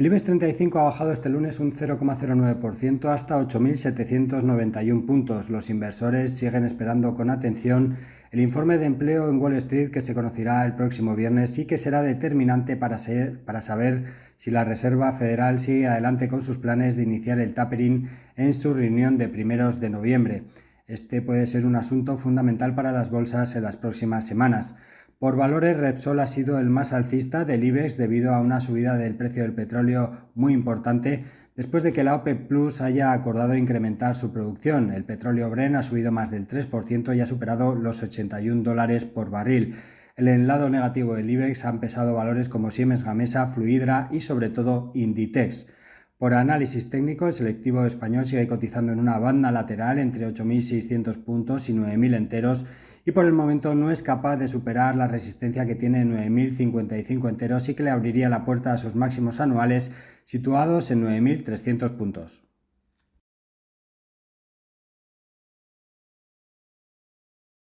El IBEX 35 ha bajado este lunes un 0,09% hasta 8.791 puntos. Los inversores siguen esperando con atención el informe de empleo en Wall Street que se conocerá el próximo viernes y que será determinante para, para saber si la Reserva Federal sigue adelante con sus planes de iniciar el tapering en su reunión de primeros de noviembre. Este puede ser un asunto fundamental para las bolsas en las próximas semanas. Por valores, Repsol ha sido el más alcista del IBEX debido a una subida del precio del petróleo muy importante después de que la OPEP Plus haya acordado incrementar su producción. El petróleo Bren ha subido más del 3% y ha superado los 81 dólares por barril. El lado negativo del IBEX han pesado valores como Siemens Gamesa, Fluidra y sobre todo Inditex. Por análisis técnico, el selectivo español sigue cotizando en una banda lateral entre 8.600 puntos y 9.000 enteros y por el momento no es capaz de superar la resistencia que tiene 9.055 enteros y que le abriría la puerta a sus máximos anuales situados en 9.300 puntos.